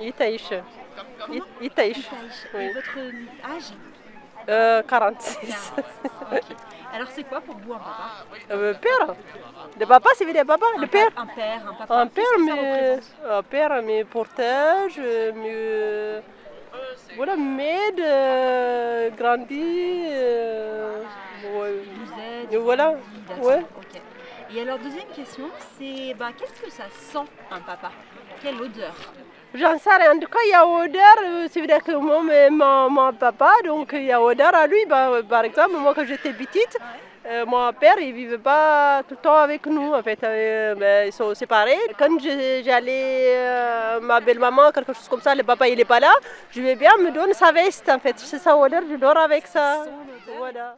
Itaïch. Comment Itaïch. Itaïch. Oui. Et votre âge Euh, 46. Ok. Alors c'est quoi pour vous un papa Euh, père. Le papa, c'est dire papa, un le père. Un père, un papa. Un père, mais représente un père, mais protège, mais voilà, m'aide, euh, grandit, euh, ouais. Vous aide, Et voilà, vous ouais. Et alors deuxième question, c'est bah, qu'est-ce que ça sent un papa? Quelle odeur? J'en sais rien. En tout cas, il y a odeur. euh, C'est vrai que moi, mais mon, mon papa, donc il y a odeur à lui. Bah, euh, par exemple, moi, quand j'étais petite, euh, mon père, il vivait pas tout le temps avec nous. En fait, Euh, ils sont séparés. Quand j'allais, euh, ma belle-maman, quelque chose comme ça, le papa, il est pas là. Je vais bien me donne sa veste. En fait, c'est sa odeur. Je dors avec ça. Voilà.